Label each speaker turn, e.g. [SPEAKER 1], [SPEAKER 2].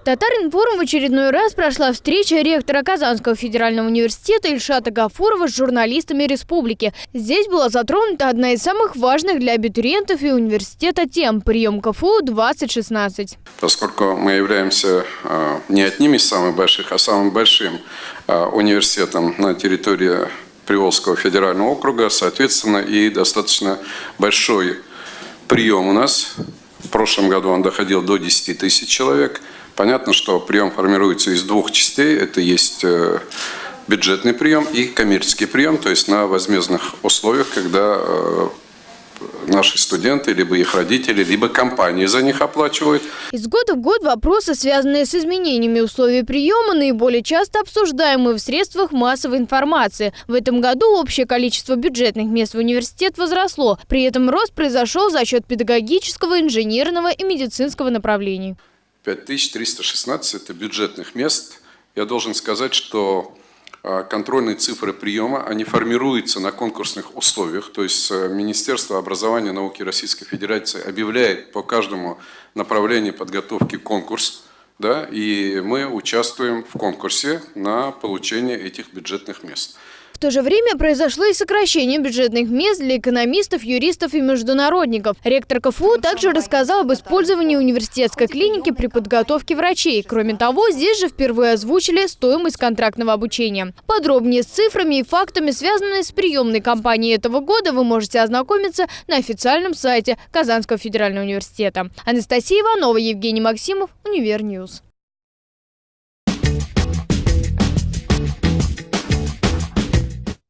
[SPEAKER 1] В Татаринформ в очередной раз прошла встреча ректора Казанского федерального университета Ильшата Гафурова с журналистами республики. Здесь была затронута одна из самых важных для абитуриентов и университета тем – прием КФУ-2016.
[SPEAKER 2] Поскольку мы являемся э, не одним из самых больших, а самым большим э, университетом на территории Приволжского федерального округа, соответственно, и достаточно большой прием у нас. В прошлом году он доходил до 10 тысяч человек. Понятно, что прием формируется из двух частей. Это есть э, бюджетный прием и коммерческий прием, то есть на возмездных условиях, когда э, наши студенты, либо их родители, либо компании за них оплачивают.
[SPEAKER 1] Из года в год вопросы, связанные с изменениями условий приема, наиболее часто обсуждаемые в средствах массовой информации. В этом году общее количество бюджетных мест в университет возросло. При этом рост произошел за счет педагогического, инженерного и медицинского направлений.
[SPEAKER 2] 5316 – это бюджетных мест. Я должен сказать, что контрольные цифры приема, они формируются на конкурсных условиях, то есть э, Министерство образования и науки Российской Федерации объявляет по каждому направлению подготовки конкурс, да, и мы участвуем в конкурсе на получение этих бюджетных мест.
[SPEAKER 1] В то же время произошло и сокращение бюджетных мест для экономистов, юристов и международников. Ректор КФУ также рассказал об использовании университетской клиники при подготовке врачей. Кроме того, здесь же впервые озвучили стоимость контрактного обучения. Подробнее с цифрами и фактами, связанными с приемной кампанией этого года, вы можете ознакомиться на официальном сайте Казанского федерального университета. Анастасия Иванова, Евгений Максимов, Univer News.